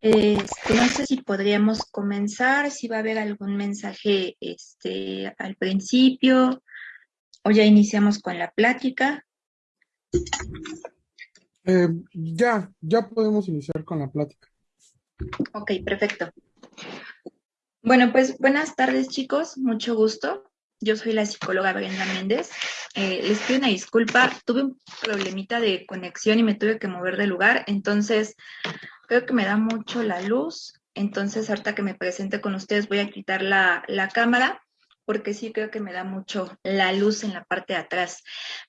Este, no sé si podríamos comenzar, si va a haber algún mensaje este, al principio o ya iniciamos con la plática. Eh, ya, ya podemos iniciar con la plática. Ok, perfecto. Bueno, pues buenas tardes chicos, mucho gusto. Yo soy la psicóloga Brenda Méndez. Eh, les pido una disculpa, tuve un problemita de conexión y me tuve que mover de lugar, entonces creo que me da mucho la luz. Entonces, ahorita que me presente con ustedes, voy a quitar la, cámara porque sí creo que me da mucho la luz en la parte de atrás.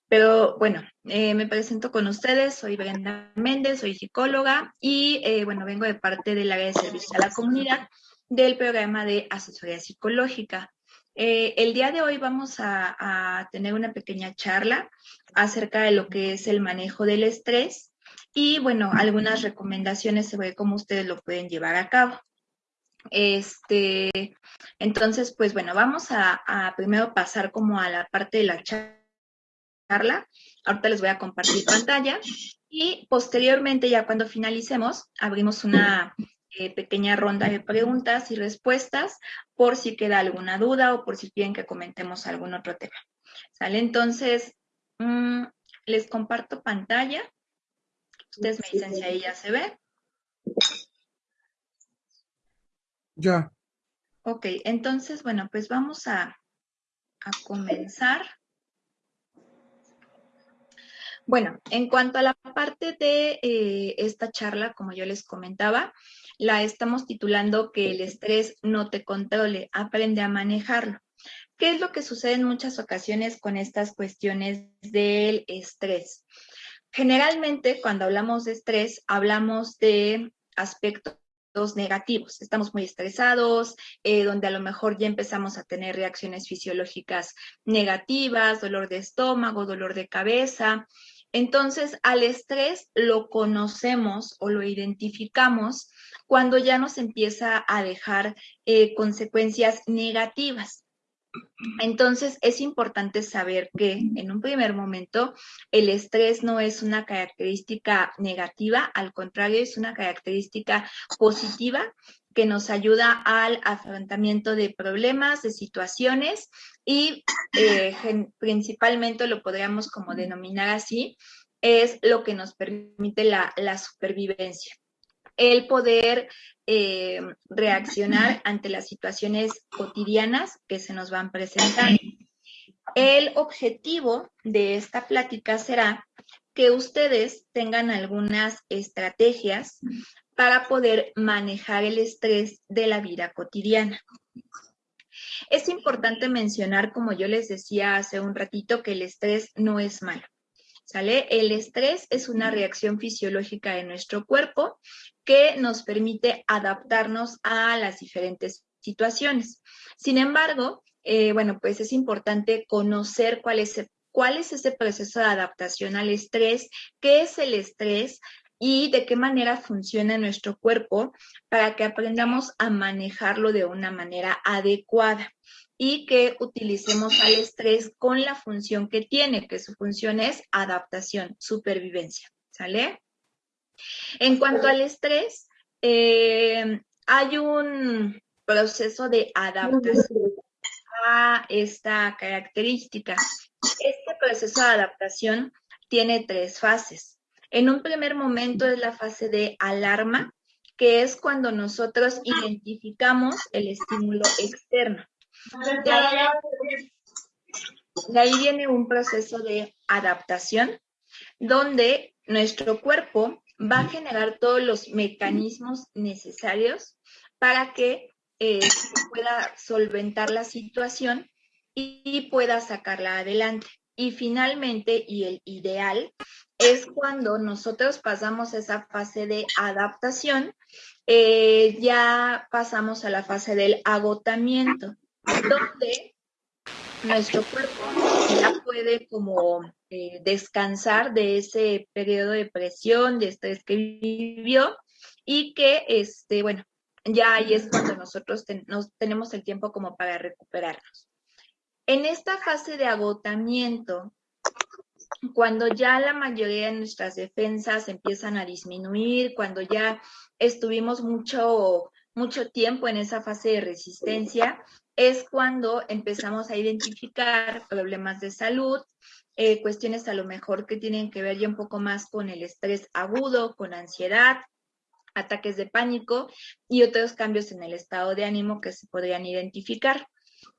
Pero bueno, eh, me presento con ustedes, soy Brenda Méndez, soy psicóloga y eh, bueno, vengo de parte del área de servicio a la comunidad del programa de asesoría psicológica. Eh, el día de hoy vamos a, tener una pequeña charla acerca de lo que es el manejo del estrés y, bueno, algunas recomendaciones sobre cómo ustedes lo pueden llevar a cabo. Este, entonces, pues bueno, vamos a, primero pasar como a la parte de la charla. Ahorita les voy a compartir pantalla y posteriormente, ya cuando finalicemos, abrimos una eh, pequeña ronda de preguntas y respuestas por si queda alguna duda o por si quieren que comentemos algún otro tema. ¿Sale? Entonces, mm, les comparto pantalla. Ustedes me dicen si ahí ya se ve. Ya. Ok, entonces, bueno, pues vamos a, a comenzar. Bueno, en cuanto a la parte de eh, esta charla, como yo les comentaba, la estamos titulando que el estrés no te controle, aprende a manejarlo. ¿Qué es lo que sucede en muchas ocasiones con estas cuestiones del estrés? Generalmente, cuando hablamos de estrés, hablamos de aspectos negativos. Estamos muy estresados, eh, donde a lo mejor ya empezamos a tener reacciones fisiológicas negativas, dolor de estómago, dolor de cabeza. Entonces, al estrés lo conocemos o lo identificamos cuando ya nos empieza a dejar eh, consecuencias negativas. Entonces, es importante saber que en un primer momento el estrés no es una característica negativa, al contrario, es una característica positiva que nos ayuda al afrontamiento de problemas, de situaciones y eh, principalmente lo podríamos como denominar así, es lo que nos permite la, supervivencia. El poder eh, reaccionar ante las situaciones cotidianas que se nos van presentando. El objetivo de esta plática será que ustedes tengan algunas estrategias para poder manejar el estrés de la vida cotidiana. Es importante mencionar, como yo les decía hace un ratito, que el estrés no es malo. ¿Sale? El estrés es una reacción fisiológica de nuestro cuerpo que nos permite adaptarnos a las diferentes situaciones. Sin embargo, eh, bueno, pues es importante conocer cuál es, cuál es ese proceso de adaptación al estrés, qué es el estrés, y de qué manera funciona nuestro cuerpo para que aprendamos a manejarlo de una manera adecuada y que utilicemos al estrés con la función que tiene, que su función es adaptación, supervivencia. ¿Sale? En cuanto al estrés, eh, hay un proceso de adaptación a esta característica. Este proceso de adaptación tiene tres fases. En un primer momento es la fase de alarma, que es cuando nosotros identificamos el estímulo externo. De ahí, viene un proceso de adaptación, donde nuestro cuerpo va a generar todos los mecanismos necesarios para que eh, pueda solventar la situación y pueda sacarla adelante. Y finalmente, y el ideal, es cuando nosotros pasamos esa fase de adaptación, eh, ya pasamos a la fase del agotamiento, donde nuestro cuerpo ya puede como eh, descansar de ese periodo de presión, de estrés que vivió y que, este, bueno, ya ahí es cuando nosotros tenemos el tiempo como para recuperarnos. En esta fase de agotamiento, cuando ya la mayoría de nuestras defensas empiezan a disminuir, cuando ya estuvimos mucho, mucho tiempo en esa fase de resistencia, es cuando empezamos a identificar problemas de salud, eh, cuestiones a lo mejor que tienen que ver ya un poco más con el estrés agudo, con ansiedad, ataques de pánico y otros cambios en el estado de ánimo que se podrían identificar.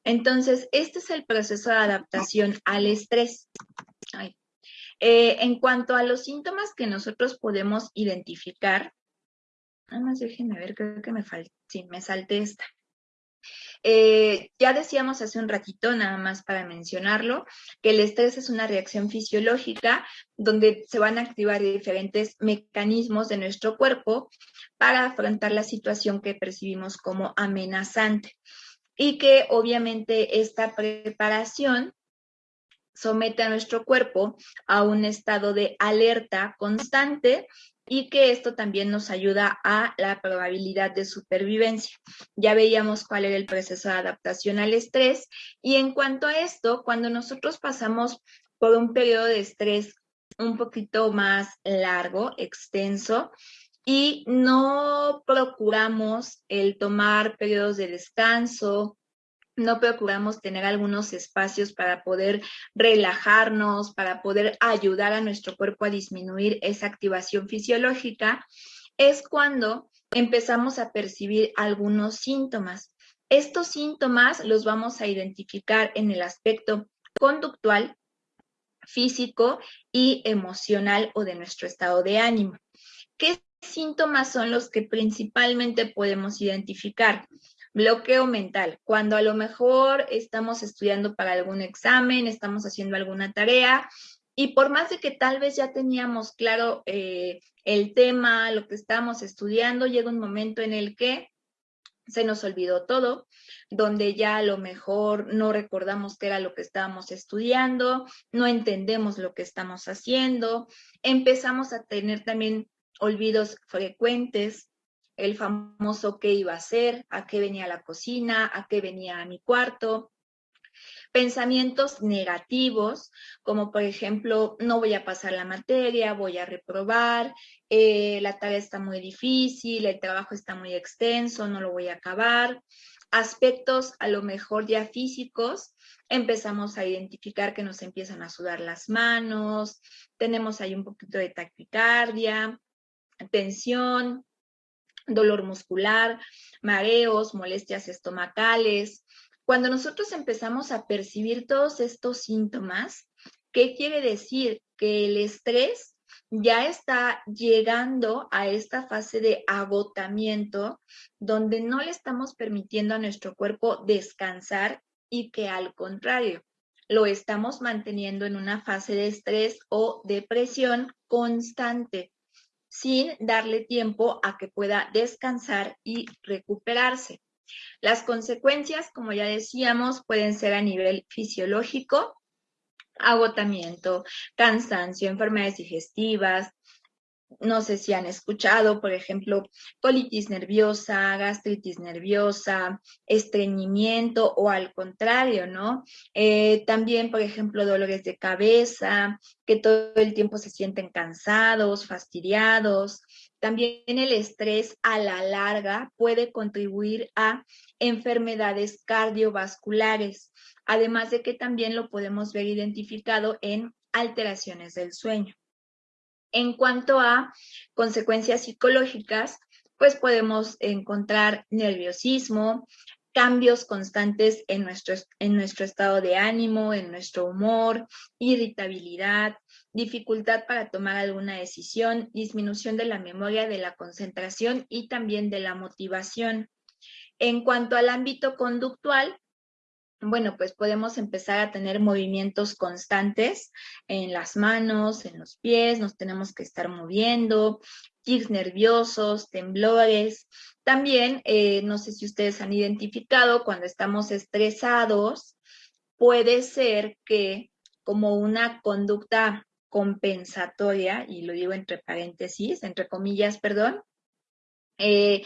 Entonces, este es el proceso de adaptación al estrés. Eh, en cuanto a los síntomas que nosotros podemos identificar, nada más déjenme ver, creo que me falta, sí, me esta. Eh, ya decíamos hace un ratito, nada más para mencionarlo, que el estrés es una reacción fisiológica donde se van a activar diferentes mecanismos de nuestro cuerpo para afrontar la situación que percibimos como amenazante. Y que obviamente esta preparación somete a nuestro cuerpo a un estado de alerta constante y que esto también nos ayuda a la probabilidad de supervivencia. Ya veíamos cuál era el proceso de adaptación al estrés y en cuanto a esto, cuando nosotros pasamos por un periodo de estrés un poquito más largo, extenso, y no procuramos el tomar periodos de descanso, no procuramos tener algunos espacios para poder relajarnos, para poder ayudar a nuestro cuerpo a disminuir esa activación fisiológica, es cuando empezamos a percibir algunos síntomas. Estos síntomas los vamos a identificar en el aspecto conductual, físico y emocional o de nuestro estado de ánimo. ¿Qué síntomas son los que principalmente podemos identificar? Bloqueo mental, cuando a lo mejor estamos estudiando para algún examen, estamos haciendo alguna tarea y por más de que tal vez ya teníamos claro eh, el tema, lo que estamos estudiando, llega un momento en el que se nos olvidó todo, donde ya a lo mejor no recordamos qué era lo que estábamos estudiando, no entendemos lo que estamos haciendo, empezamos a tener también olvidos frecuentes, el famoso qué iba a hacer, a qué venía la cocina, a qué venía a mi cuarto. Pensamientos negativos, como por ejemplo, no voy a pasar la materia, voy a reprobar, eh, la tarea está muy difícil, el trabajo está muy extenso, no lo voy a acabar. Aspectos a lo mejor ya físicos, empezamos a identificar que nos empiezan a sudar las manos, tenemos ahí un poquito de taquicardia, tensión, dolor muscular, mareos, molestias estomacales. Cuando nosotros empezamos a percibir todos estos síntomas, ¿qué quiere decir? Que el estrés ya está llegando a esta fase de agotamiento donde no le estamos permitiendo a nuestro cuerpo descansar y que al contrario, lo estamos manteniendo en una fase de estrés o depresión constante sin darle tiempo a que pueda descansar y recuperarse. Las consecuencias, como ya decíamos, pueden ser a nivel fisiológico, agotamiento, cansancio, enfermedades digestivas, no sé si han escuchado, por ejemplo, colitis nerviosa, gastritis nerviosa, estreñimiento o al contrario, ¿no? Eh, también, por ejemplo, dolores de cabeza, que todo el tiempo se sienten cansados, fastidiados. También el estrés a la larga puede contribuir a enfermedades cardiovasculares, además de que también lo podemos ver identificado en alteraciones del sueño. En cuanto a consecuencias psicológicas, pues podemos encontrar nerviosismo, cambios constantes en nuestro, en nuestro estado de ánimo, en nuestro humor, irritabilidad, dificultad para tomar alguna decisión, disminución de la memoria, de la concentración y también de la motivación. En cuanto al ámbito conductual, bueno, pues podemos empezar a tener movimientos constantes en las manos, en los pies, nos tenemos que estar moviendo, tics nerviosos, temblores. También, eh, no sé si ustedes han identificado, cuando estamos estresados, puede ser que como una conducta compensatoria, y lo digo entre paréntesis, entre comillas, perdón, eh,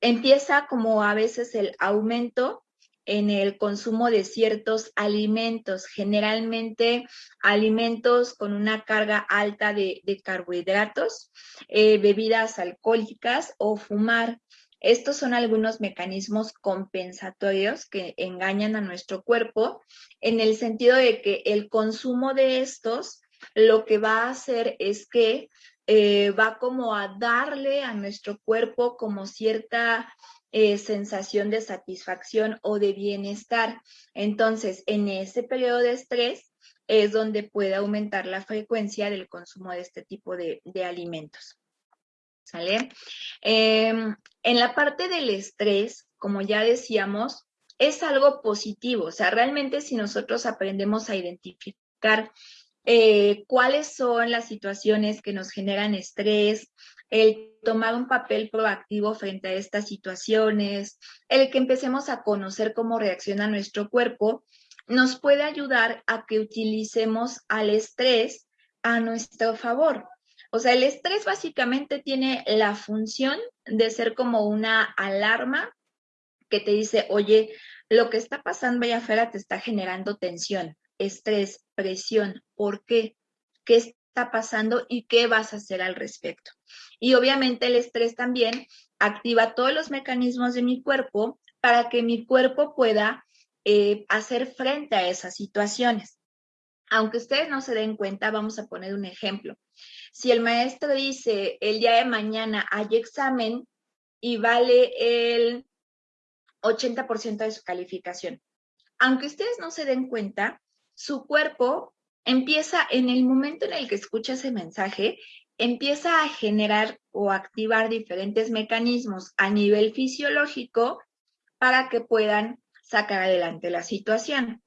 empieza como a veces el aumento en el consumo de ciertos alimentos, generalmente alimentos con una carga alta de, carbohidratos, eh, bebidas alcohólicas o fumar. Estos son algunos mecanismos compensatorios que engañan a nuestro cuerpo en el sentido de que el consumo de estos lo que va a hacer es que eh, va como a darle a nuestro cuerpo como cierta eh, sensación de satisfacción o de bienestar. Entonces, en ese periodo de estrés es donde puede aumentar la frecuencia del consumo de este tipo de, alimentos. ¿Sale? Em, en la parte del estrés, como ya decíamos, es algo positivo. O sea, realmente si nosotros aprendemos a identificar eh, cuáles son las situaciones que nos generan estrés, el tomar un papel proactivo frente a estas situaciones, el que empecemos a conocer cómo reacciona nuestro cuerpo, nos puede ayudar a que utilicemos al estrés a nuestro favor. O sea, el estrés básicamente tiene la función de ser como una alarma que te dice, oye, lo que está pasando allá afuera te está generando tensión, estrés, presión. ¿Por qué? ¿Qué está pasando y qué vas a hacer al respecto. Y obviamente el estrés también activa todos los mecanismos de mi cuerpo para que mi cuerpo pueda eh, hacer frente a esas situaciones. Aunque ustedes no se den cuenta, vamos a poner un ejemplo. Si el maestro dice el día de mañana hay examen y vale el 80% de su calificación, aunque ustedes no se den cuenta, su cuerpo empieza en el momento en el que escucha ese mensaje, empieza a generar o activar diferentes mecanismos a nivel fisiológico para que puedan sacar adelante la situación.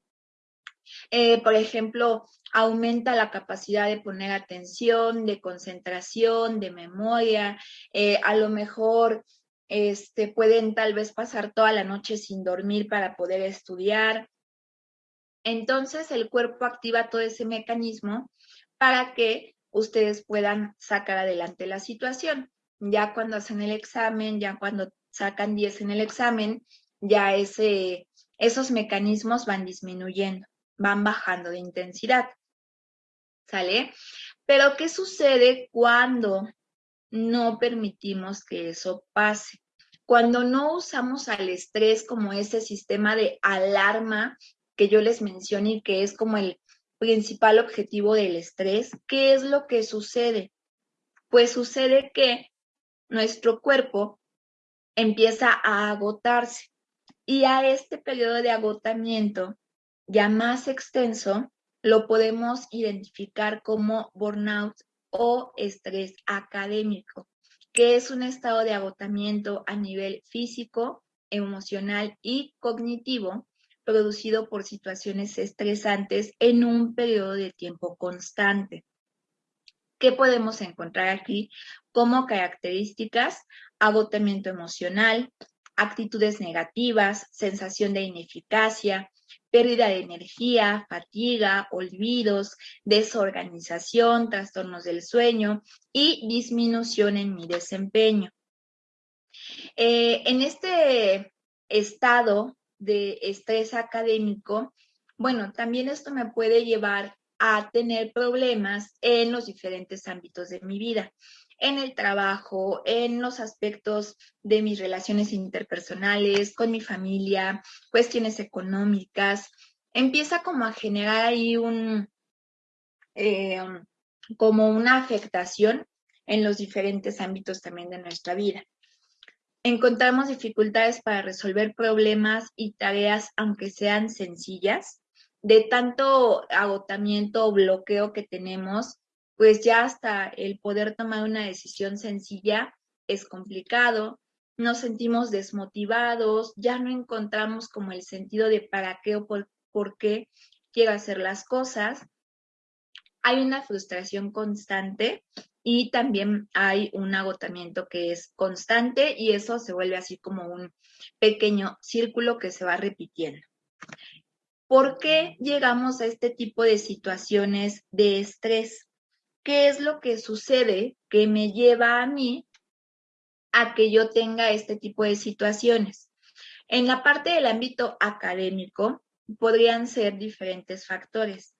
Eh, por ejemplo, aumenta la capacidad de poner atención, de concentración, de memoria. Eh, a lo mejor este, pueden tal vez pasar toda la noche sin dormir para poder estudiar. Entonces el cuerpo activa todo ese mecanismo para que ustedes puedan sacar adelante la situación. Ya cuando hacen el examen, ya cuando sacan 10 en el examen, ya ese, esos mecanismos van disminuyendo, van bajando de intensidad. ¿Sale? Pero ¿qué sucede cuando no permitimos que eso pase? Cuando no usamos al estrés como ese sistema de alarma que yo les mencioné y que es como el principal objetivo del estrés, ¿qué es lo que sucede? Pues sucede que nuestro cuerpo empieza a agotarse y a este periodo de agotamiento ya más extenso lo podemos identificar como burnout o estrés académico, que es un estado de agotamiento a nivel físico, emocional y cognitivo producido por situaciones estresantes en un periodo de tiempo constante. ¿Qué podemos encontrar aquí como características? Agotamiento emocional, actitudes negativas, sensación de ineficacia, pérdida de energía, fatiga, olvidos, desorganización, trastornos del sueño y disminución en mi desempeño. Eh, en este estado de estrés académico, bueno, también esto me puede llevar a tener problemas en los diferentes ámbitos de mi vida, en el trabajo, en los aspectos de mis relaciones interpersonales, con mi familia, cuestiones económicas. Empieza como a generar ahí un, eh, como una afectación en los diferentes ámbitos también de nuestra vida encontramos dificultades para resolver problemas y tareas, aunque sean sencillas. De tanto agotamiento o bloqueo que tenemos, pues ya hasta el poder tomar una decisión sencilla es complicado. Nos sentimos desmotivados, ya no encontramos como el sentido de para qué o por, por qué quiero hacer las cosas. Hay una frustración constante y también hay un agotamiento que es constante y eso se vuelve así como un pequeño círculo que se va repitiendo. ¿Por qué llegamos a este tipo de situaciones de estrés? ¿Qué es lo que sucede que me lleva a mí a que yo tenga este tipo de situaciones? En la parte del ámbito académico, podrían ser diferentes factores.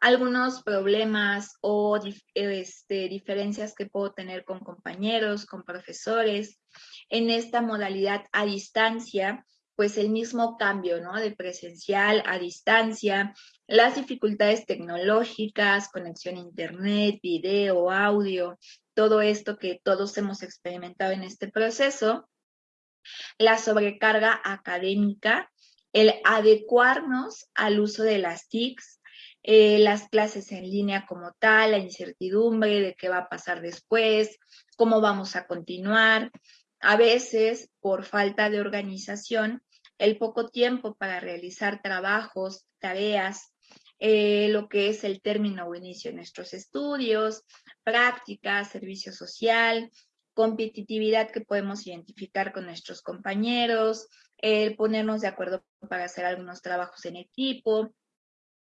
Algunos problemas o este, diferencias que puedo tener con compañeros, con profesores. En esta modalidad a distancia, pues el mismo cambio, ¿no? De presencial a distancia, las dificultades tecnológicas, conexión a internet, video, audio, todo esto que todos hemos experimentado en este proceso, la sobrecarga académica, el adecuarnos al uso de las TICs, eh, las clases en línea como tal, la incertidumbre de qué va a pasar después, cómo vamos a continuar. A veces, por falta de organización, el poco tiempo para realizar trabajos, tareas, eh, lo que es el término o inicio de nuestros estudios, práctica, servicio social, competitividad que podemos identificar con nuestros compañeros, el ponernos de acuerdo para hacer algunos trabajos en equipo,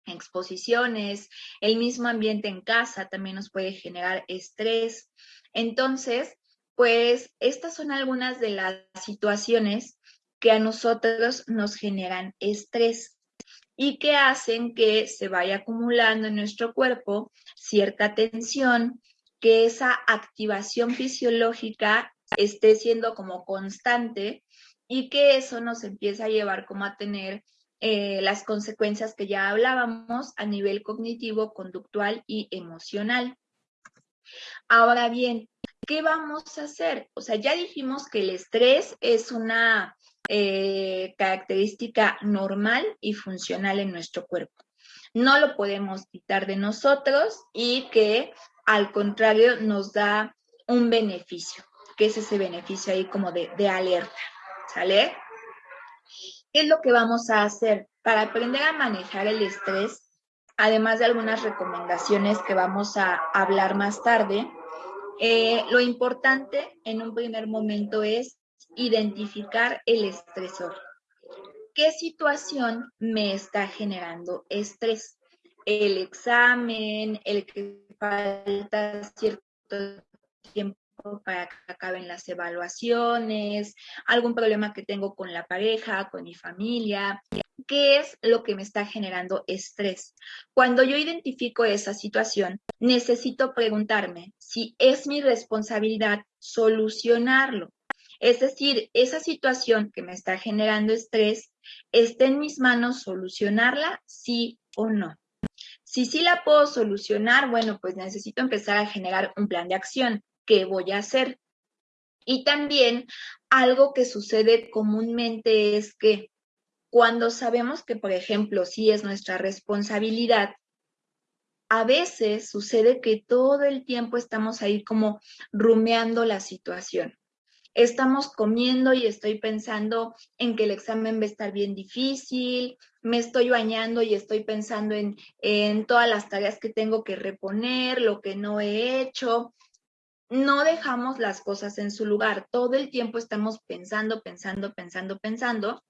exposiciones, el mismo ambiente en casa también nos puede generar estrés. Entonces, pues estas son algunas de las situaciones que a nosotros nos generan estrés y que hacen que se vaya acumulando en nuestro cuerpo cierta tensión, que esa activación fisiológica esté siendo como constante y que eso nos empieza a llevar como a tener eh, las consecuencias que ya hablábamos a nivel cognitivo, conductual y emocional. Ahora bien, ¿qué vamos a hacer? O sea, ya dijimos que el estrés es una eh, característica normal y funcional en nuestro cuerpo. No lo podemos quitar de nosotros y que al contrario nos da un beneficio, que es ese beneficio ahí como de, de alerta, ¿sale? ¿Qué es lo que vamos a hacer? Para aprender a manejar el estrés, además de algunas recomendaciones que vamos a hablar más tarde, eh, lo importante en un primer momento es identificar el estresor. ¿Qué situación me está generando estrés? El examen, el que falta cierto tiempo para que acaben las evaluaciones, algún problema que tengo con la pareja, con mi familia, ¿qué es lo que me está generando estrés? Cuando yo identifico esa situación, necesito preguntarme si es mi responsabilidad solucionarlo. Es decir, esa situación que me está generando estrés, ¿está en mis manos solucionarla, sí o no? Si sí la puedo solucionar, bueno, pues necesito empezar a generar un plan de acción. ¿Qué voy a hacer? Y también algo que sucede comúnmente es que cuando sabemos que, por ejemplo, sí es nuestra responsabilidad, a veces sucede que todo el tiempo estamos ahí como rumeando la situación estamos comiendo y estoy pensando en que el examen va a estar bien difícil, me estoy bañando y estoy pensando en, en todas las tareas que tengo que reponer, lo que no he hecho. No dejamos las cosas en su lugar, todo el tiempo estamos pensando, pensando, pensando, pensando,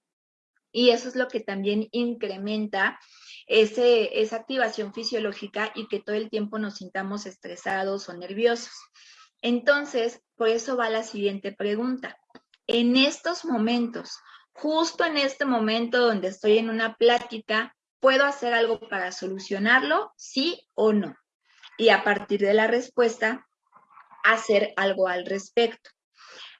y eso es lo que también incrementa ese, esa activación fisiológica y que todo el tiempo nos sintamos estresados o nerviosos. Entonces, por eso va la siguiente pregunta. En estos momentos, justo en este momento donde estoy en una plática, ¿puedo hacer algo para solucionarlo? ¿Sí o no? Y a partir de la respuesta, hacer algo al respecto.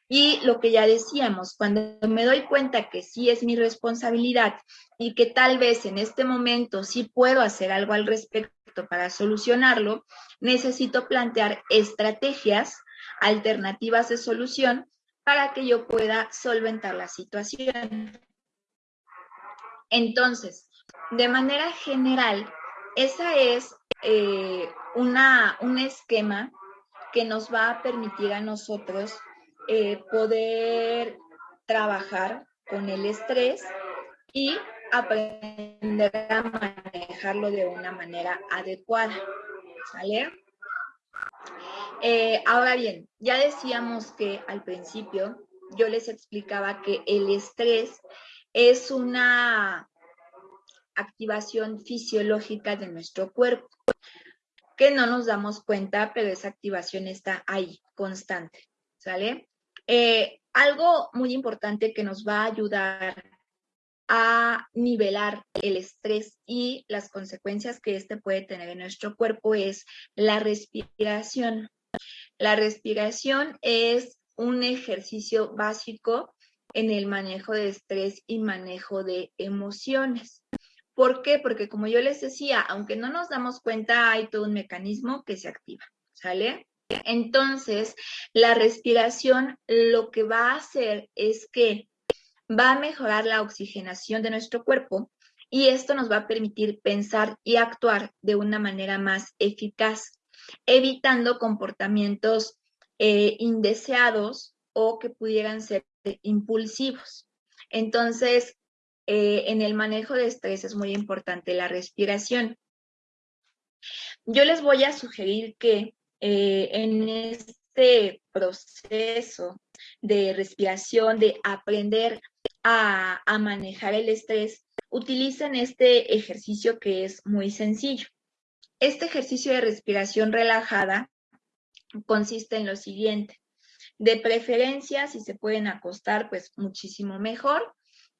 Y lo que ya decíamos, cuando me doy cuenta que sí es mi responsabilidad y que tal vez en este momento sí puedo hacer algo al respecto para solucionarlo, necesito plantear estrategias alternativas de solución para que yo pueda solventar la situación. Entonces, de manera general, esa es eh, una, un esquema que nos va a permitir a nosotros eh, poder trabajar con el estrés y aprender a manejarlo de una manera adecuada. ¿Sale? Eh, ahora bien, ya decíamos que al principio yo les explicaba que el estrés es una activación fisiológica de nuestro cuerpo, que no nos damos cuenta, pero esa activación está ahí, constante, ¿sale? Eh, algo muy importante que nos va a ayudar a nivelar el estrés y las consecuencias que este puede tener en nuestro cuerpo es la respiración. La respiración es un ejercicio básico en el manejo de estrés y manejo de emociones. ¿Por qué? Porque como yo les decía, aunque no nos damos cuenta, hay todo un mecanismo que se activa, ¿sale? Entonces, la respiración lo que va a hacer es que va a mejorar la oxigenación de nuestro cuerpo y esto nos va a permitir pensar y actuar de una manera más eficaz, evitando comportamientos eh, indeseados o que pudieran ser impulsivos. Entonces, eh, en el manejo de estrés es muy importante la respiración. Yo les voy a sugerir que eh, en este proceso de respiración, de aprender a, manejar el estrés, utilicen este ejercicio que es muy sencillo. Este ejercicio de respiración relajada consiste en lo siguiente. De preferencia, si se pueden acostar, pues muchísimo mejor,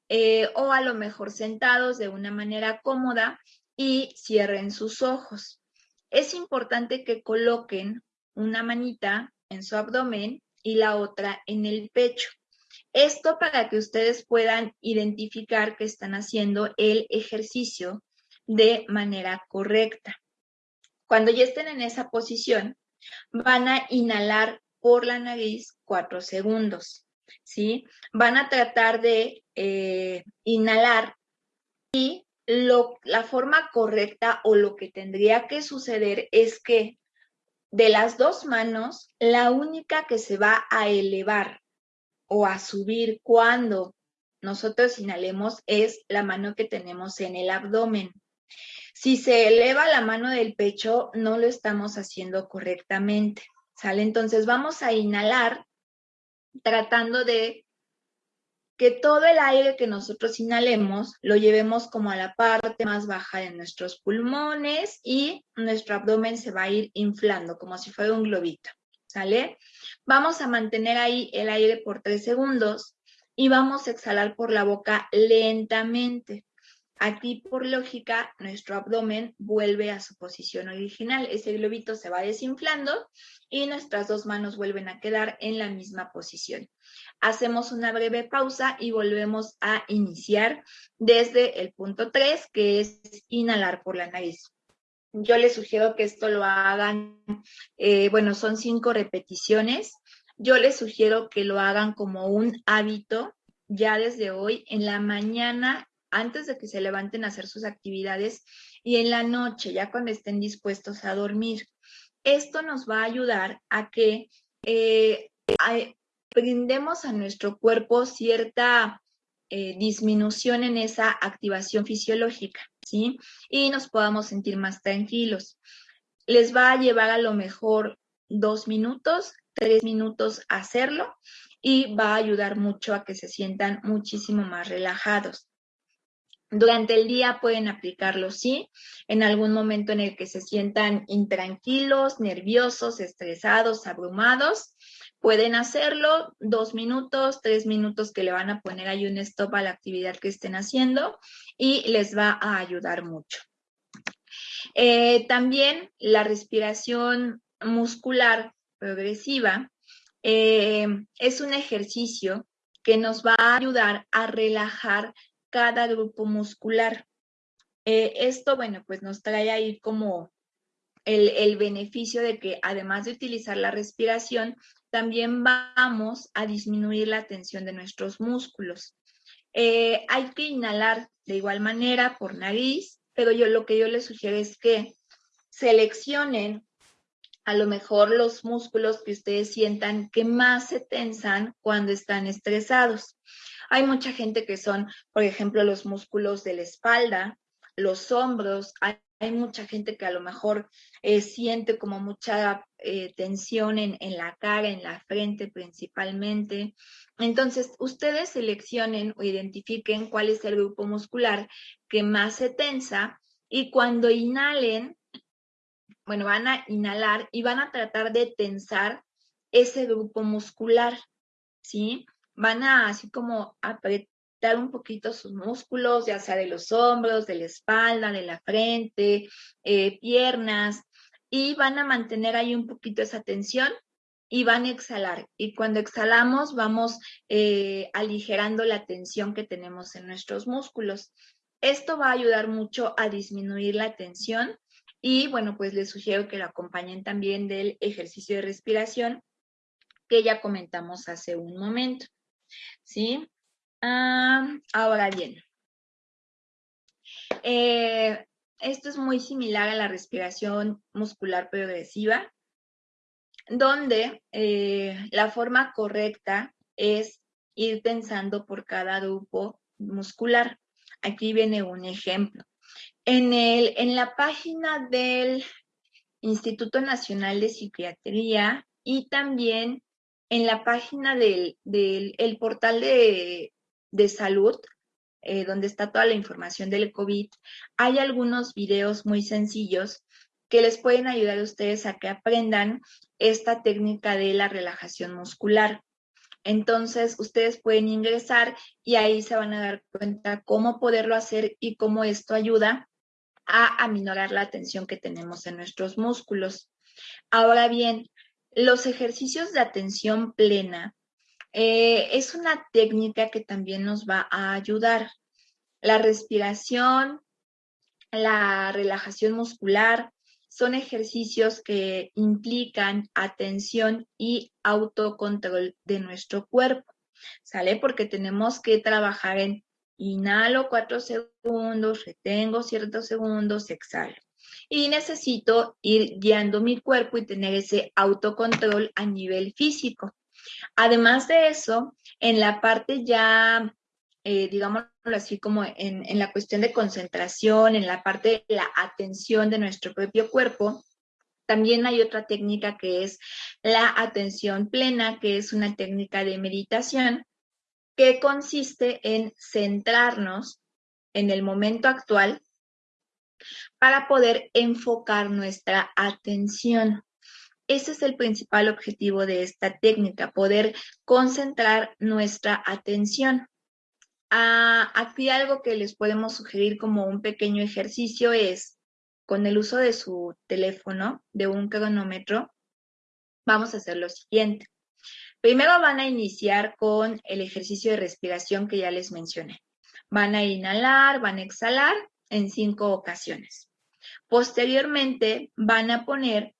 eh, o a lo mejor sentados de una manera cómoda y cierren sus ojos. Es importante que coloquen una manita en su abdomen y la otra en el pecho. Esto para que ustedes puedan identificar que están haciendo el ejercicio de manera correcta. Cuando ya estén en esa posición, van a inhalar por la nariz cuatro segundos, ¿sí? Van a tratar de eh, inhalar y la forma correcta o lo que tendría que suceder es que de las dos manos, la única que se va a elevar o a subir cuando nosotros inhalemos es la mano que tenemos en el abdomen. Si se eleva la mano del pecho, no lo estamos haciendo correctamente. ¿Sale? Entonces vamos a inhalar tratando de que todo el aire que nosotros inhalemos lo llevemos como a la parte más baja de nuestros pulmones y nuestro abdomen se va a ir inflando como si fuera un globito. ¿Sale? Vamos a mantener ahí el aire por tres segundos y vamos a exhalar por la boca lentamente. Aquí, por lógica, nuestro abdomen vuelve a su posición original. Ese globito se va desinflando y nuestras dos manos vuelven a quedar en la misma posición. Hacemos una breve pausa y volvemos a iniciar desde el punto 3, que es inhalar por la nariz. Yo les sugiero que esto lo hagan, eh, bueno, son cinco repeticiones. Yo les sugiero que lo hagan como un hábito ya desde hoy en la mañana antes de que se levanten a hacer sus actividades y en la noche, ya cuando estén dispuestos a dormir. Esto nos va a ayudar a que eh, brindemos a nuestro cuerpo cierta eh, disminución en esa activación fisiológica, ¿sí? Y nos podamos sentir más tranquilos. Les va a llevar a lo mejor dos minutos, tres minutos hacerlo y va a ayudar mucho a que se sientan muchísimo más relajados. Durante el día pueden aplicarlo, sí, en algún momento en el que se sientan intranquilos, nerviosos, estresados, abrumados, pueden hacerlo dos minutos, tres minutos que le van a poner ahí un stop a la actividad que estén haciendo y les va a ayudar mucho. Eh, también la respiración muscular progresiva eh, es un ejercicio que nos va a ayudar a relajar cada grupo muscular. Eh, esto, bueno, pues nos trae ahí como el, el, beneficio de que además de utilizar la respiración, también vamos a disminuir la tensión de nuestros músculos. Eh, hay que inhalar de igual manera por nariz, pero yo lo que yo les sugiero es que seleccionen a lo mejor los músculos que ustedes sientan que más se tensan cuando están estresados. Hay mucha gente que son, por ejemplo, los músculos de la espalda, los hombros. Hay, mucha gente que a lo mejor eh, siente como mucha eh, tensión en, en la cara, en la frente principalmente. Entonces, ustedes seleccionen o identifiquen cuál es el grupo muscular que más se tensa y cuando inhalen, bueno, van a inhalar y van a tratar de tensar ese grupo muscular, ¿sí? Van a así como conectar un poquito sus músculos, ya sea de los hombros, de la espalda, de la frente, eh, piernas, y van a mantener ahí un poquito esa tensión y van a exhalar. Y cuando exhalamos, vamos eh, aligerando la tensión que tenemos en nuestros músculos. Esto va a ayudar mucho a disminuir la tensión y bueno, pues les sugiero que lo acompañen también del ejercicio de respiración que ya comentamos hace un momento. ¿Sí? Ah, ahora bien, eh, esto es muy similar a la respiración muscular progresiva, donde eh, la forma correcta es ir pensando por cada grupo muscular. Aquí viene un ejemplo. En, el, en la página del Instituto Nacional de Psiquiatría y también en la página del, el portal de, salud, eh, donde está toda la información del COVID, hay algunos videos muy sencillos que les pueden ayudar a ustedes a que aprendan esta técnica de la relajación muscular. Entonces, ustedes pueden ingresar y ahí se van a dar cuenta cómo poderlo hacer y cómo esto ayuda a aminorar la tensión que tenemos en nuestros músculos. Ahora bien, los ejercicios de atención plena eh, es una técnica que también nos va a ayudar. La respiración, la relajación muscular, son ejercicios que implican atención y autocontrol de nuestro cuerpo, ¿sale? Porque tenemos que trabajar en inhalo cuatro segundos, retengo ciertos segundos, exhalo. Y necesito ir guiando mi cuerpo y tener ese autocontrol a nivel físico. Además de eso, en la parte ya eh, digámoslo así, como en, en, la cuestión de concentración, en la parte de la atención de nuestro propio cuerpo, también hay otra técnica que es la atención plena, que es una técnica de meditación que consiste en centrarnos en el momento actual para poder enfocar nuestra atención. Ese es el principal objetivo de esta técnica, poder concentrar nuestra atención. Ah, aquí algo que les podemos sugerir como un pequeño ejercicio es, con el uso de su teléfono, de un cronómetro, vamos a hacer lo siguiente. Primero van a iniciar con el ejercicio de respiración que ya les mencioné. Van a inhalar, van a exhalar en cinco ocasiones. Posteriormente van a poner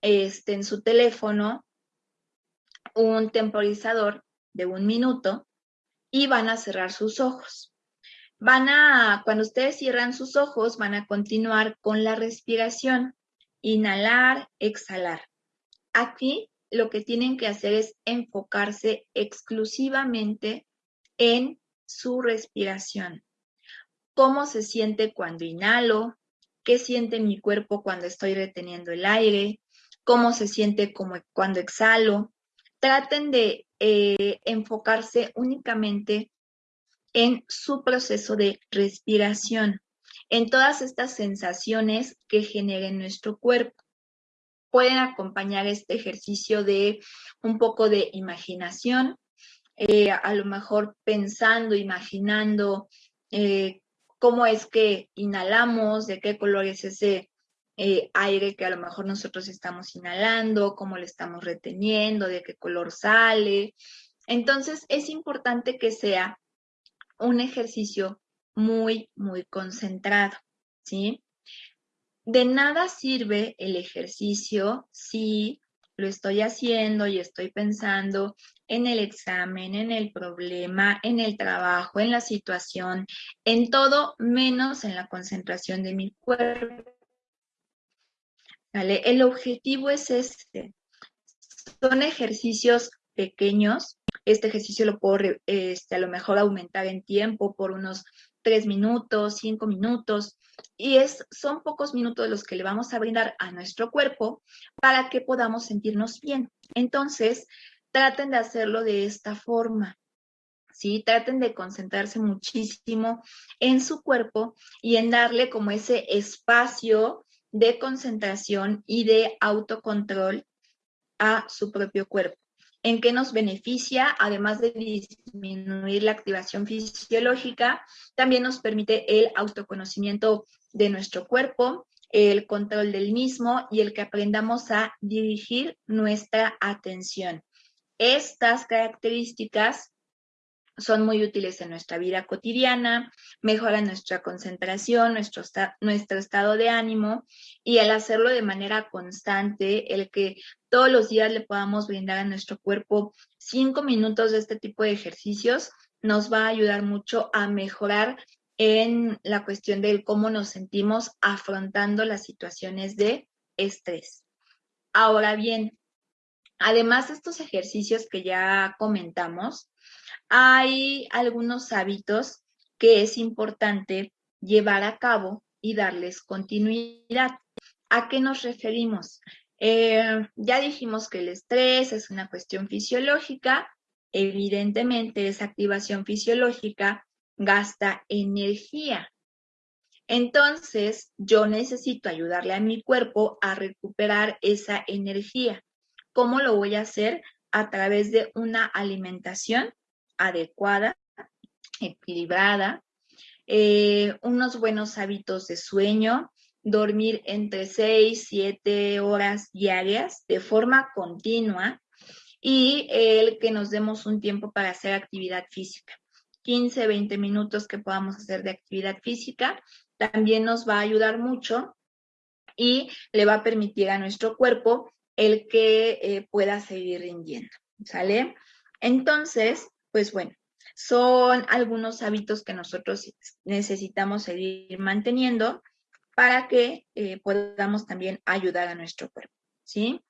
este, en su teléfono un temporizador de un minuto y van a cerrar sus ojos. Van a, cuando ustedes cierran sus ojos, van a continuar con la respiración. Inhalar, exhalar. Aquí lo que tienen que hacer es enfocarse exclusivamente en su respiración. ¿Cómo se siente cuando inhalo? ¿Qué siente mi cuerpo cuando estoy reteniendo el aire? ¿Cómo se siente como cuando exhalo? Traten de eh, enfocarse únicamente en su proceso de respiración, en todas estas sensaciones que generen nuestro cuerpo. Pueden acompañar este ejercicio de un poco de imaginación, eh, a lo mejor pensando, imaginando eh, cómo es que inhalamos, de qué color es ese eh, aire que a lo mejor nosotros estamos inhalando, cómo lo estamos reteniendo, de qué color sale. Entonces es importante que sea un ejercicio muy, muy concentrado, ¿sí? De nada sirve el ejercicio si lo estoy haciendo y estoy pensando en el examen, en el problema, en el trabajo, en la situación, en todo menos en la concentración de mi cuerpo. El objetivo es este. Son ejercicios pequeños. Este ejercicio lo puedo este, a lo mejor aumentar en tiempo por unos tres minutos, cinco minutos. Y es, son pocos minutos los que le vamos a brindar a nuestro cuerpo para que podamos sentirnos bien. Entonces, traten de hacerlo de esta forma. ¿sí? Traten de concentrarse muchísimo en su cuerpo y en darle como ese espacio de concentración y de autocontrol a su propio cuerpo. ¿En qué nos beneficia? Además de disminuir la activación fisiológica, también nos permite el autoconocimiento de nuestro cuerpo, el control del mismo y el que aprendamos a dirigir nuestra atención. Estas características son muy útiles en nuestra vida cotidiana, mejoran nuestra concentración, nuestro, nuestro estado de ánimo y al hacerlo de manera constante, el que todos los días le podamos brindar a nuestro cuerpo cinco minutos de este tipo de ejercicios nos va a ayudar mucho a mejorar en la cuestión de cómo nos sentimos afrontando las situaciones de estrés. Ahora bien, además de estos ejercicios que ya comentamos, hay algunos hábitos que es importante llevar a cabo y darles continuidad. ¿A qué nos referimos? Eh, ya dijimos que el estrés es una cuestión fisiológica. Evidentemente, esa activación fisiológica gasta energía. Entonces, yo necesito ayudarle a mi cuerpo a recuperar esa energía. ¿Cómo lo voy a hacer? A través de una alimentación adecuada, equilibrada, eh, unos buenos hábitos de sueño, dormir entre 6, 7 horas diarias de forma continua y el que nos demos un tiempo para hacer actividad física. 15, 20 minutos que podamos hacer de actividad física también nos va a ayudar mucho y le va a permitir a nuestro cuerpo el que eh, pueda seguir rindiendo. ¿Sale? Entonces, pues bueno, son algunos hábitos que nosotros necesitamos seguir manteniendo para que eh, podamos también ayudar a nuestro cuerpo, ¿sí?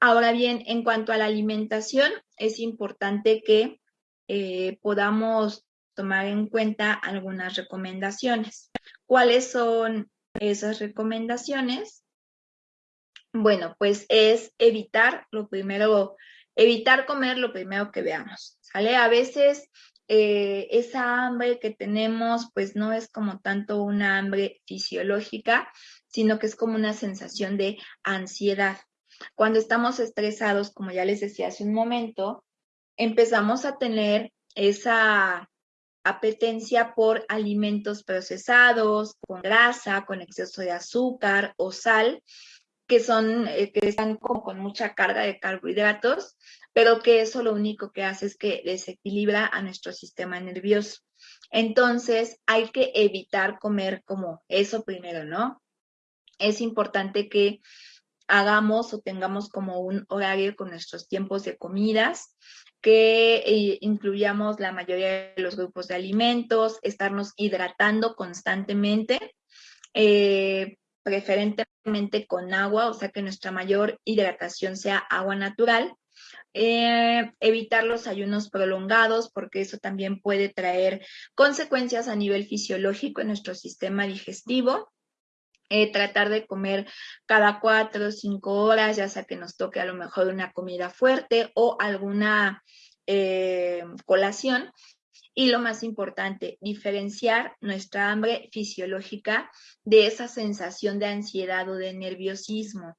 Ahora bien, en cuanto a la alimentación, es importante que eh, podamos tomar en cuenta algunas recomendaciones. ¿Cuáles son esas recomendaciones? Bueno, pues es evitar lo primero, evitar comer lo primero que veamos. ¿sale? A veces eh, esa hambre que tenemos, pues no es como tanto una hambre fisiológica, sino que es como una sensación de ansiedad. Cuando estamos estresados, como ya les decía hace un momento, empezamos a tener esa apetencia por alimentos procesados, con grasa, con exceso de azúcar o sal, que son, eh, que están como con mucha carga de carbohidratos, pero que eso lo único que hace es que desequilibra a nuestro sistema nervioso. Entonces, hay que evitar comer como eso primero, ¿no? Es importante que hagamos o tengamos como un horario con nuestros tiempos de comidas, que eh, incluyamos la mayoría de los grupos de alimentos, estarnos hidratando constantemente, eh, preferentemente con agua, o sea que nuestra mayor hidratación sea agua natural. Eh, evitar los ayunos prolongados porque eso también puede traer consecuencias a nivel fisiológico en nuestro sistema digestivo. Eh, tratar de comer cada cuatro o cinco horas, ya sea que nos toque a lo mejor una comida fuerte o alguna eh, colación. Y lo más importante, diferenciar nuestra hambre fisiológica de esa sensación de ansiedad o de nerviosismo.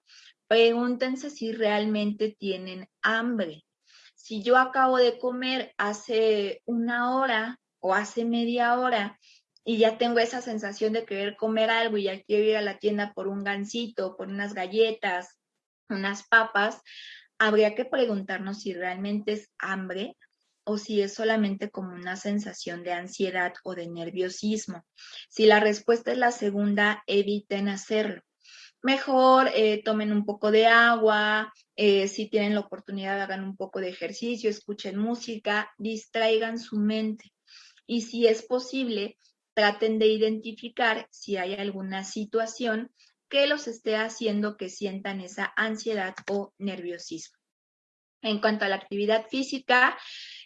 Pregúntense si realmente tienen hambre. Si yo acabo de comer hace una hora o hace media hora y ya tengo esa sensación de querer comer algo y ya quiero ir a la tienda por un gansito, por unas galletas, unas papas, habría que preguntarnos si realmente es hambre o si es solamente como una sensación de ansiedad o de nerviosismo. Si la respuesta es la segunda, eviten hacerlo. Mejor eh, tomen un poco de agua, eh, si tienen la oportunidad hagan un poco de ejercicio, escuchen música, distraigan su mente. Y si es posible, traten de identificar si hay alguna situación que los esté haciendo que sientan esa ansiedad o nerviosismo. En cuanto a la actividad física,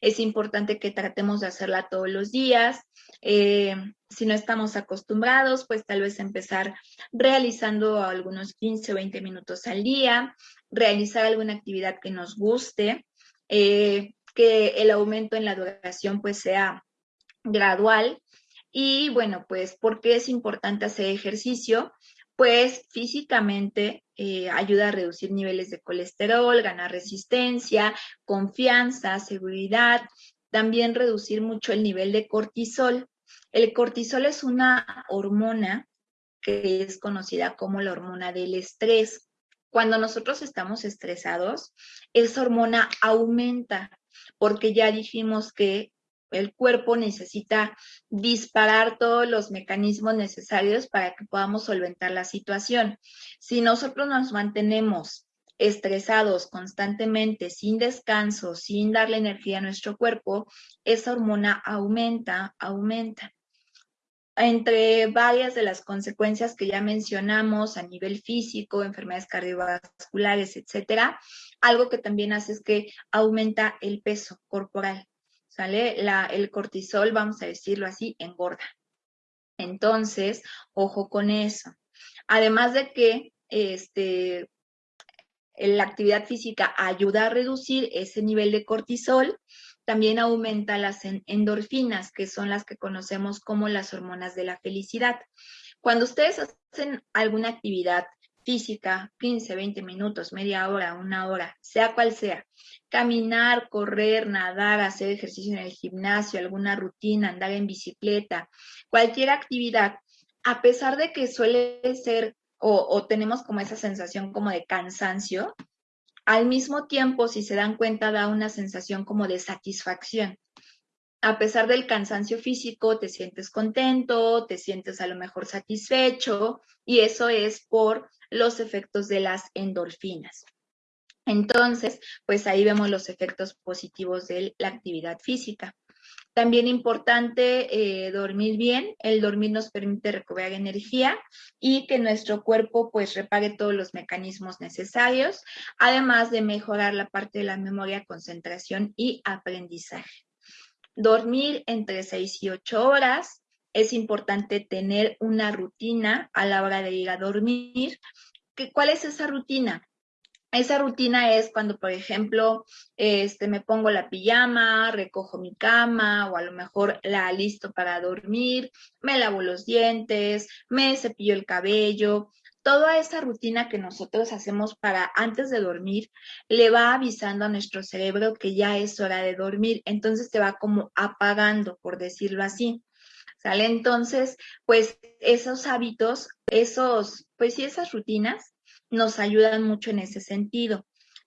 es importante que tratemos de hacerla todos los días. Eh, si no estamos acostumbrados, pues tal vez empezar realizando algunos 15 o 20 minutos al día, realizar alguna actividad que nos guste, eh, que el aumento en la duración pues sea gradual. Y bueno, pues, ¿por qué es importante hacer ejercicio? Pues físicamente eh, ayuda a reducir niveles de colesterol, ganar resistencia, confianza, seguridad, también reducir mucho el nivel de cortisol. El cortisol es una hormona que es conocida como la hormona del estrés. Cuando nosotros estamos estresados, esa hormona aumenta porque ya dijimos que el cuerpo necesita disparar todos los mecanismos necesarios para que podamos solventar la situación. Si nosotros nos mantenemos estresados constantemente, sin descanso, sin darle energía a nuestro cuerpo, esa hormona aumenta, aumenta. Entre varias de las consecuencias que ya mencionamos a nivel físico, enfermedades cardiovasculares, etcétera, algo que también hace es que aumenta el peso corporal. ¿Sale? El cortisol, vamos a decirlo así, engorda. Entonces, ojo con eso. Además de que este, la actividad física ayuda a reducir ese nivel de cortisol, también aumenta las endorfinas, que son las que conocemos como las hormonas de la felicidad. Cuando ustedes hacen alguna actividad física, 15, 20 minutos, media hora, una hora, sea cual sea, caminar, correr, nadar, hacer ejercicio en el gimnasio, alguna rutina, andar en bicicleta, cualquier actividad, a pesar de que suele ser o, tenemos como esa sensación como de cansancio, al mismo tiempo, si se dan cuenta, da una sensación como de satisfacción. A pesar del cansancio físico, te sientes contento, te sientes a lo mejor satisfecho y eso es por los efectos de las endorfinas. Entonces, pues ahí vemos los efectos positivos de la actividad física. También importante eh, dormir bien. El dormir nos permite recobrar energía y que nuestro cuerpo pues repare todos los mecanismos necesarios, además de mejorar la parte de la memoria, concentración y aprendizaje. Dormir entre 6 y 8 horas. Es importante tener una rutina a la hora de ir a dormir. ¿Cuál es esa rutina? Esa rutina es cuando, por ejemplo, este, me pongo la pijama, recojo mi cama o a lo mejor la listo para dormir, me lavo los dientes, me cepillo el cabello. Toda esa rutina que nosotros hacemos para antes de dormir le va avisando a nuestro cerebro que ya es hora de dormir. Entonces se va como apagando, por decirlo así. Entonces, pues esos hábitos, esos, pues sí, esas rutinas nos ayudan mucho en ese sentido.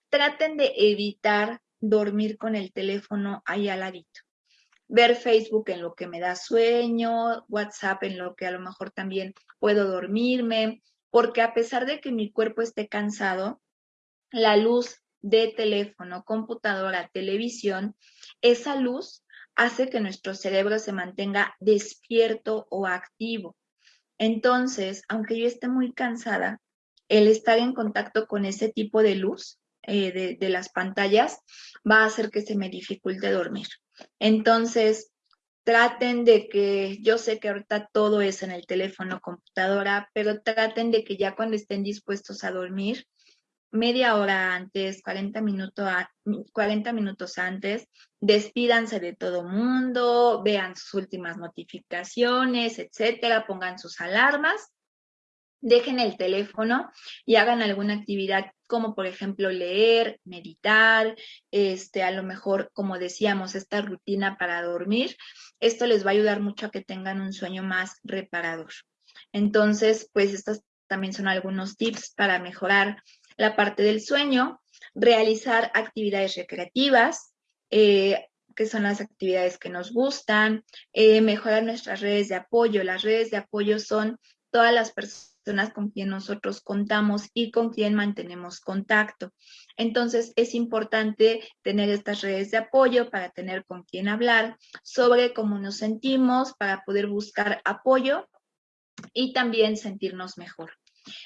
Traten de evitar dormir con el teléfono ahí al ladito. Ver Facebook en lo que me da sueño, WhatsApp en lo que a lo mejor también puedo dormirme, porque a pesar de que mi cuerpo esté cansado, la luz de teléfono, computadora, televisión, esa luz hace que nuestro cerebro se mantenga despierto o activo. Entonces, aunque yo esté muy cansada, el estar en contacto con ese tipo de luz eh, de, las pantallas va a hacer que se me dificulte dormir. Entonces, traten de que, yo sé que ahorita todo es en el teléfono, computadora, pero traten de que ya cuando estén dispuestos a dormir, media hora antes, 40, 40 minutos antes, despídanse de todo mundo, vean sus últimas notificaciones, etcétera, pongan sus alarmas dejen el teléfono y hagan alguna actividad como por ejemplo leer, meditar, este, a lo mejor, como decíamos, esta rutina para dormir. Esto les va a ayudar mucho a que tengan un sueño más reparador. Entonces, pues estos también son algunos tips para mejorar la parte del sueño, realizar actividades recreativas, eh, que son las actividades que nos gustan, eh, mejorar nuestras redes de apoyo. Las redes de apoyo son todas las personas con quien nosotros contamos y con quien mantenemos contacto. Entonces, es importante tener estas redes de apoyo para tener con quien hablar sobre cómo nos sentimos, para poder buscar apoyo y también sentirnos mejor.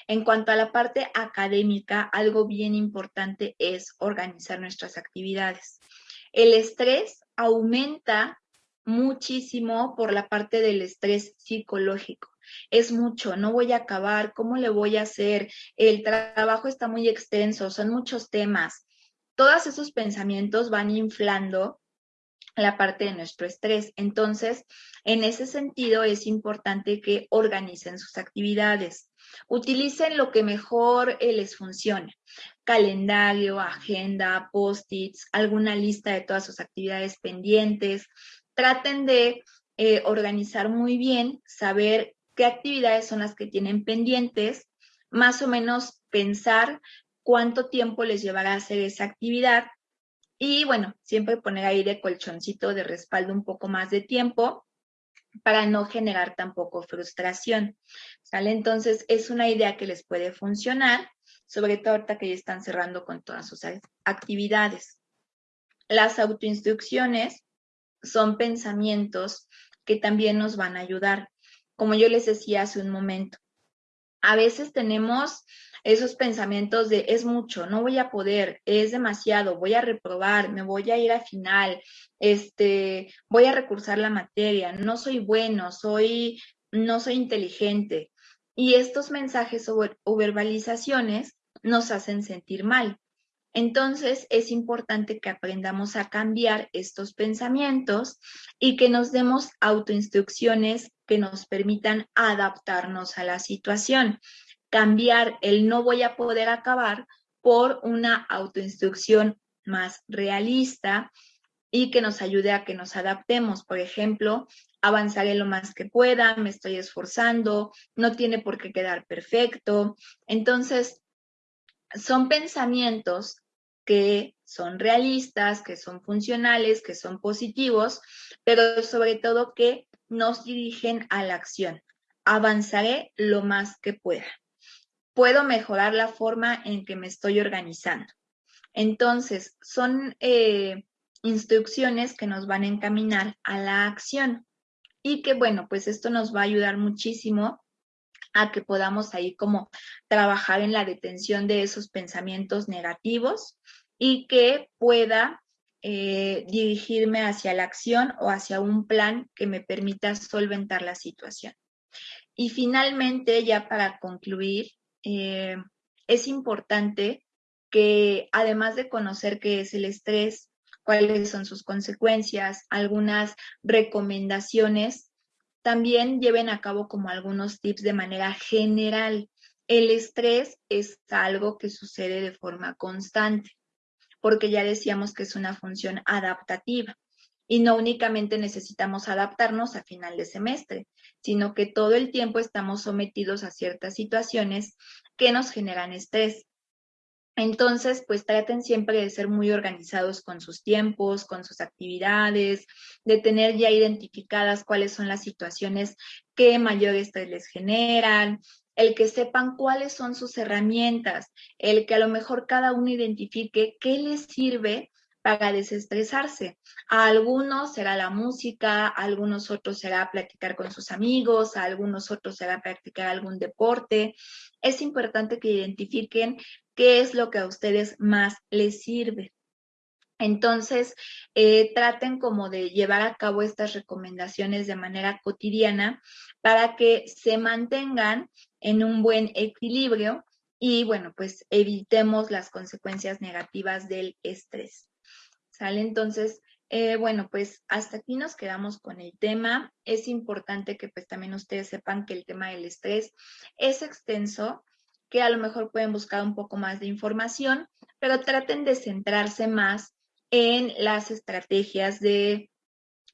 En cuanto a la parte académica, algo bien importante es organizar nuestras actividades. El estrés aumenta muchísimo por la parte del estrés psicológico es mucho, no voy a acabar, ¿cómo le voy a hacer? El trabajo está muy extenso, son muchos temas. Todos esos pensamientos van inflando la parte de nuestro estrés. Entonces, en ese sentido, es importante que organicen sus actividades. Utilicen lo que mejor eh, les funcione. Calendario, agenda, post-its, alguna lista de todas sus actividades pendientes. Traten de eh, organizar muy bien, saber qué actividades son las que tienen pendientes, más o menos pensar cuánto tiempo les llevará a hacer esa actividad y bueno, siempre poner ahí de colchoncito de respaldo un poco más de tiempo para no generar tampoco frustración. ¿Sale? Entonces, es una idea que les puede funcionar, sobre todo ahorita que ya están cerrando con todas sus actividades. Las autoinstrucciones son pensamientos que también nos van a ayudar. Como yo les decía hace un momento, a veces tenemos esos pensamientos de es mucho, no voy a poder, es demasiado, voy a reprobar, me voy a ir a final, este, voy a recursar la materia, no soy bueno, soy, no soy inteligente. Y estos mensajes o verbalizaciones nos hacen sentir mal. Entonces es importante que aprendamos a cambiar estos pensamientos y que nos demos autoinstrucciones que nos permitan adaptarnos a la situación cambiar el no voy a poder acabar por una autoinstrucción más realista y que nos ayude a que nos adaptemos. Por ejemplo, avanzaré lo más que pueda, me estoy esforzando, no tiene por qué quedar perfecto. Entonces, son pensamientos que son realistas, que son funcionales, que son positivos, pero sobre todo que nos dirigen a la acción. Avanzaré lo más que pueda puedo mejorar la forma en que me estoy organizando. Entonces, son eh, instrucciones que nos van a encaminar a la acción y que, bueno, pues esto nos va a ayudar muchísimo a que podamos ahí como trabajar en la detención de esos pensamientos negativos y que pueda eh, dirigirme hacia la acción o hacia un plan que me permita solventar la situación. Y finalmente, ya para concluir, eh, es importante que además de conocer qué es el estrés, cuáles son sus consecuencias, algunas recomendaciones, también lleven a cabo como algunos tips de manera general. El estrés es algo que sucede de forma constante, porque ya decíamos que es una función adaptativa y no únicamente necesitamos adaptarnos a final de semestre, sino que todo el tiempo estamos sometidos a ciertas situaciones que nos generan estrés. Entonces, pues traten siempre de ser muy organizados con sus tiempos, con sus actividades, de tener ya identificadas cuáles son las situaciones que mayor estrés les generan, el que sepan cuáles son sus herramientas, el que a lo mejor cada uno identifique qué les sirve para desestresarse. A algunos será la música, a algunos otros será platicar con sus amigos, a algunos otros será practicar algún deporte. Es importante que identifiquen qué es lo que a ustedes más les sirve. Entonces, eh, traten como de llevar a cabo estas recomendaciones de manera cotidiana para que se mantengan en un buen equilibrio y, bueno, pues evitemos las consecuencias negativas del estrés. ¿Sale? Entonces, eh, bueno, pues hasta aquí nos quedamos con el tema. Es importante que pues también ustedes sepan que el tema del estrés es extenso, que a lo mejor pueden buscar un poco más de información, pero traten de centrarse más en las estrategias de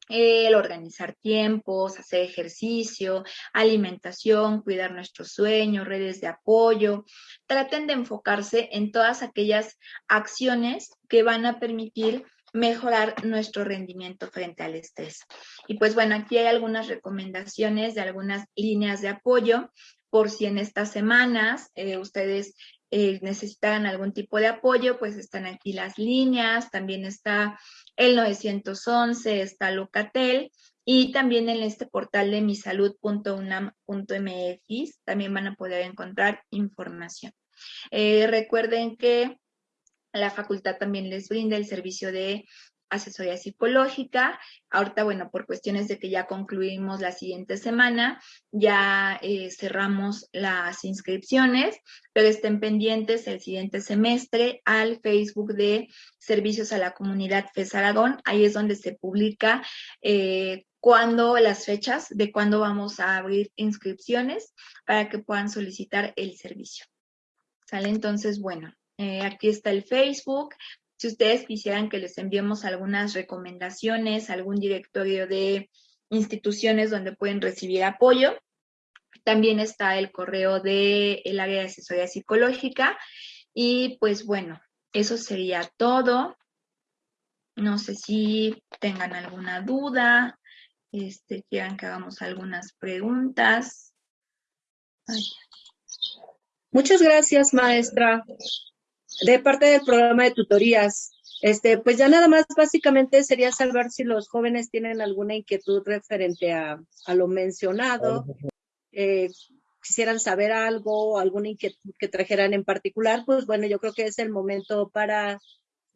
el organizar tiempos, hacer ejercicio, alimentación, cuidar nuestro sueño, redes de apoyo. Traten de enfocarse en todas aquellas acciones que van a permitir mejorar nuestro rendimiento frente al estrés. Y pues bueno, aquí hay algunas recomendaciones de algunas líneas de apoyo por si en estas semanas eh, ustedes eh, necesitan algún tipo de apoyo, pues están aquí las líneas, también está el 911, está Locatel y también en este portal de misalud.unam.mx también van a poder encontrar información. Eh, recuerden que la facultad también les brinda el servicio de asesoría psicológica. Ahorita, bueno, por cuestiones de que ya concluimos la siguiente semana, ya eh, cerramos las inscripciones, pero estén pendientes el siguiente semestre al Facebook de Servicios a la Comunidad FES Aragón. Ahí es donde se publica eh, cuándo las fechas de cuándo vamos a abrir inscripciones para que puedan solicitar el servicio. ¿Sale? Entonces, bueno, eh, aquí está el Facebook. Si ustedes quisieran que les enviemos algunas recomendaciones, algún directorio de instituciones donde pueden recibir apoyo, también está el correo del el área de asesoría psicológica. Y pues bueno, eso sería todo. No sé si tengan alguna duda, este, quieran que hagamos algunas preguntas. Muchas gracias, maestra de parte del programa de tutorías. Este, pues ya nada más básicamente sería saber si los jóvenes tienen alguna inquietud referente a, lo mencionado, eh, quisieran saber algo, alguna inquietud que trajeran en particular, pues bueno, yo creo que es el momento para,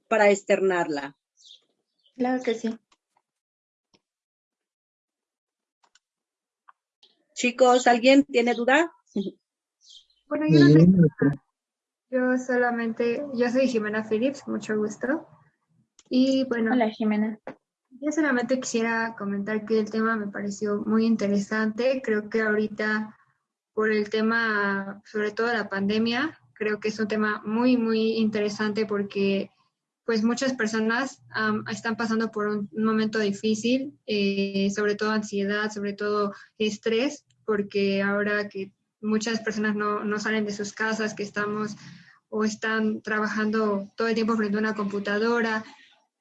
para externarla. Claro que sí. Chicos, ¿alguien tiene duda? Bueno, yo no tengo yo solamente, yo soy Jimena Phillips, mucho gusto. Y bueno. Hola Jimena. Yo solamente quisiera comentar que el tema me pareció muy interesante. Creo que ahorita, por el tema, sobre todo la pandemia, creo que es un tema muy, muy interesante porque pues muchas personas están pasando por un, momento difícil, eh, sobre todo ansiedad, sobre todo estrés, porque ahora que muchas personas no, no salen de sus casas, que estamos o están trabajando todo el tiempo frente a una computadora.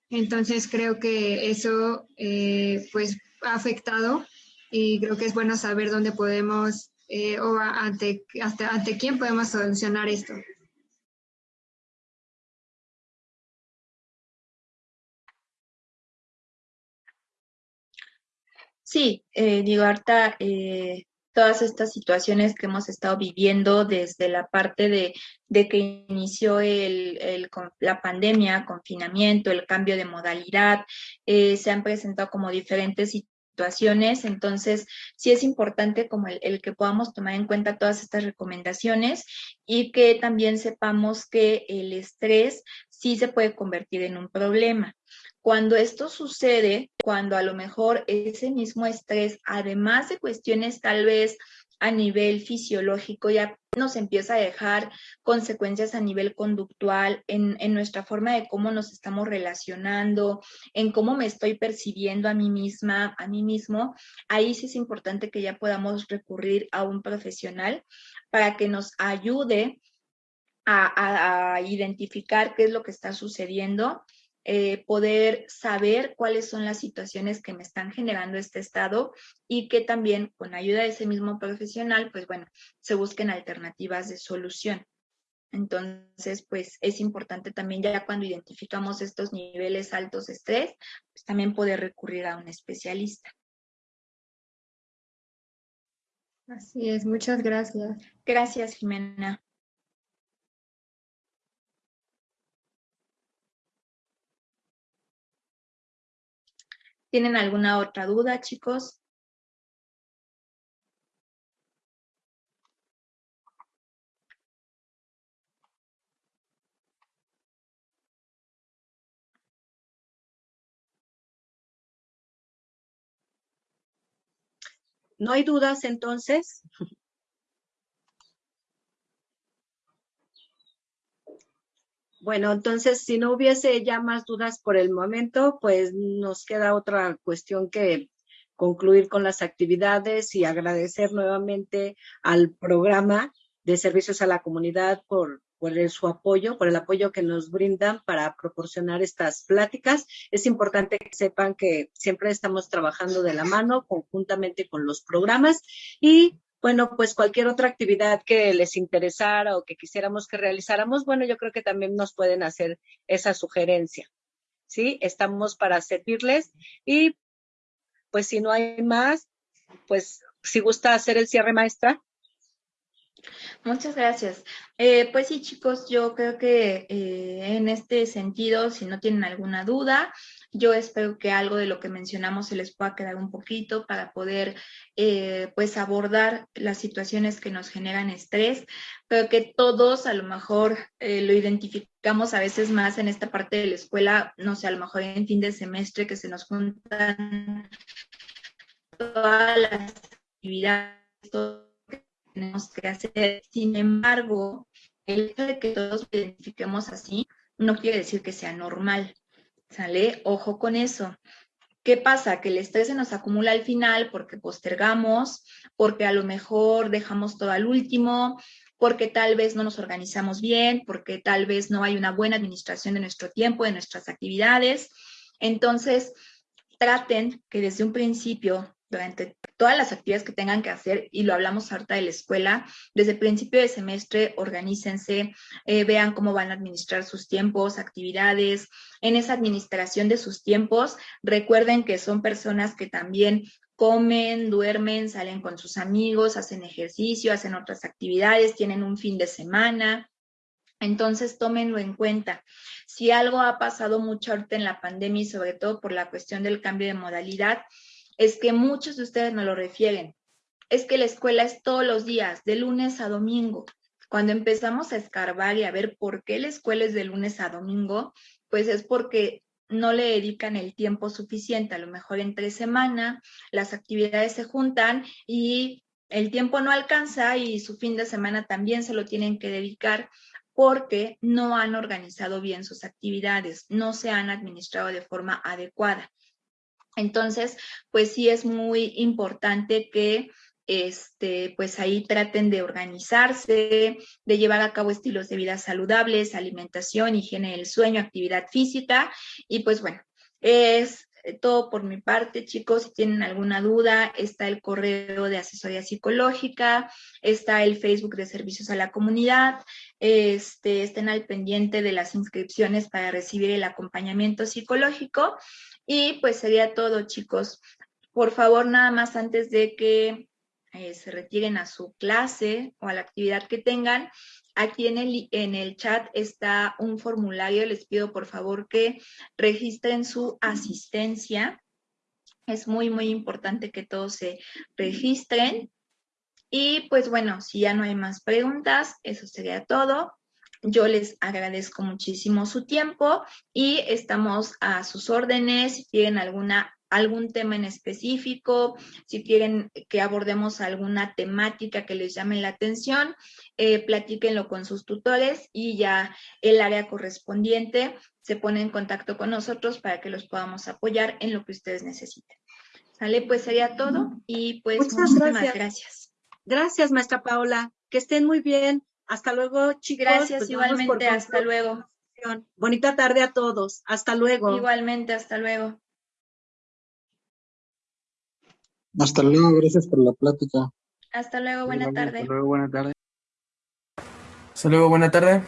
Entonces creo que eso eh, pues ha afectado y creo que es bueno saber dónde podemos eh, o ante, hasta, ante quién podemos solucionar esto. Sí, eh, digo, Arta, eh, todas estas situaciones que hemos estado viviendo desde la parte de, que inició el, la pandemia, confinamiento, el cambio de modalidad, eh, se han presentado como diferentes situaciones, entonces sí es importante como el, el, que podamos tomar en cuenta todas estas recomendaciones y que también sepamos que el estrés sí se puede convertir en un problema. Cuando esto sucede, cuando a lo mejor ese mismo estrés, además de cuestiones tal vez a nivel fisiológico, ya nos empieza a dejar consecuencias a nivel conductual, en, nuestra forma de cómo nos estamos relacionando, en cómo me estoy percibiendo a mí misma, a mí mismo, ahí sí es importante que ya podamos recurrir a un profesional para que nos ayude a identificar qué es lo que está sucediendo eh, poder saber cuáles son las situaciones que me están generando este estado y que también con ayuda de ese mismo profesional, pues bueno, se busquen alternativas de solución. Entonces, pues es importante también ya cuando identificamos estos niveles altos de estrés, pues también poder recurrir a un especialista. Así es, muchas gracias. Gracias, Jimena. ¿Tienen alguna otra duda, chicos? ¿No hay dudas entonces? Bueno, entonces, si no hubiese ya más dudas por el momento, pues nos queda otra cuestión que concluir con las actividades y agradecer nuevamente al programa de servicios a la comunidad por, su apoyo, por el apoyo que nos brindan para proporcionar estas pláticas. Es importante que sepan que siempre estamos trabajando de la mano conjuntamente con los programas y bueno, pues cualquier otra actividad que les interesara o que quisiéramos que realizáramos, bueno, yo creo que también nos pueden hacer esa sugerencia. ¿Sí? Estamos para servirles y pues si no hay más, pues si gusta hacer el cierre maestra. Muchas gracias. Eh, pues sí, chicos, yo creo que eh, en este sentido, si no tienen alguna duda, Yo espero que algo de lo que mencionamos se les pueda quedar un poquito para poder eh, pues abordar las situaciones que nos generan estrés, pero que todos a lo mejor eh, lo identificamos a veces más en esta parte de la escuela, no sé, a lo mejor en fin de semestre que se nos juntan todas las actividades, todo lo que tenemos que hacer. Sin embargo, el hecho de que todos lo identifiquemos así no quiere decir que sea normal. ¿Sale? Ojo con eso. ¿Qué pasa? Que el estrés se nos acumula al final porque postergamos, porque a lo mejor dejamos todo al último, porque tal vez no nos organizamos bien, porque tal vez no hay una buena administración de nuestro tiempo, de nuestras actividades. Entonces, traten que desde un principio durante todas las actividades que tengan que hacer, y lo hablamos harta de la escuela, desde el principio de semestre, organícense, eh, vean cómo van a administrar sus tiempos, actividades. En esa administración de sus tiempos, recuerden que son personas que también comen, duermen, salen con sus amigos, hacen ejercicio, hacen otras actividades, tienen un fin de semana. Entonces, tómenlo en cuenta. Si algo ha pasado mucho ahorita en la pandemia y sobre todo por la cuestión del cambio de modalidad, es que muchos de ustedes me lo refieren. Es que la escuela es todos los días, de lunes a domingo. Cuando empezamos a escarbar y a ver por qué la escuela es de lunes a domingo, pues es porque no le dedican el tiempo suficiente. A lo mejor entre semana las actividades se juntan y el tiempo no alcanza y su fin de semana también se lo tienen que dedicar porque no han organizado bien sus actividades, no se han administrado de forma adecuada. Entonces, pues sí es muy importante que este, pues ahí traten de organizarse, de llevar a cabo estilos de vida saludables, alimentación, higiene del sueño, actividad física. Y pues bueno, es todo por mi parte, chicos. Si tienen alguna duda, está el correo de asesoría psicológica, está el Facebook de servicios a la comunidad, este, estén al pendiente de las inscripciones para recibir el acompañamiento psicológico y pues sería todo, chicos. Por favor, nada más antes de que eh, se retiren a su clase o a la actividad que tengan, aquí en el, en el chat está un formulario. Les pido por favor que registren su asistencia. Es muy, muy importante que todos se registren. Y pues bueno, si ya no hay más preguntas, eso sería todo. Yo les agradezco muchísimo su tiempo y estamos a sus órdenes. Si tienen alguna algún tema en específico, si quieren que abordemos alguna temática que les llame la atención, eh, platíquenlo con sus tutores y ya el área correspondiente se pone en contacto con nosotros para que los podamos apoyar en lo que ustedes necesiten. ¿Sale? Pues sería todo y pues Muchas muchísimas gracias. Gracias, maestra Paola. Que estén muy bien. Hasta luego, chicos. Gracias, Pues igualmente, hasta luego. Bonita tarde a todos. Hasta luego. Igualmente, hasta luego. Hasta luego, gracias por la plática. Hasta luego, buena tarde. Hasta luego, buena tarde. Hasta luego, buena tarde.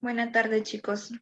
Buena tarde, chicos.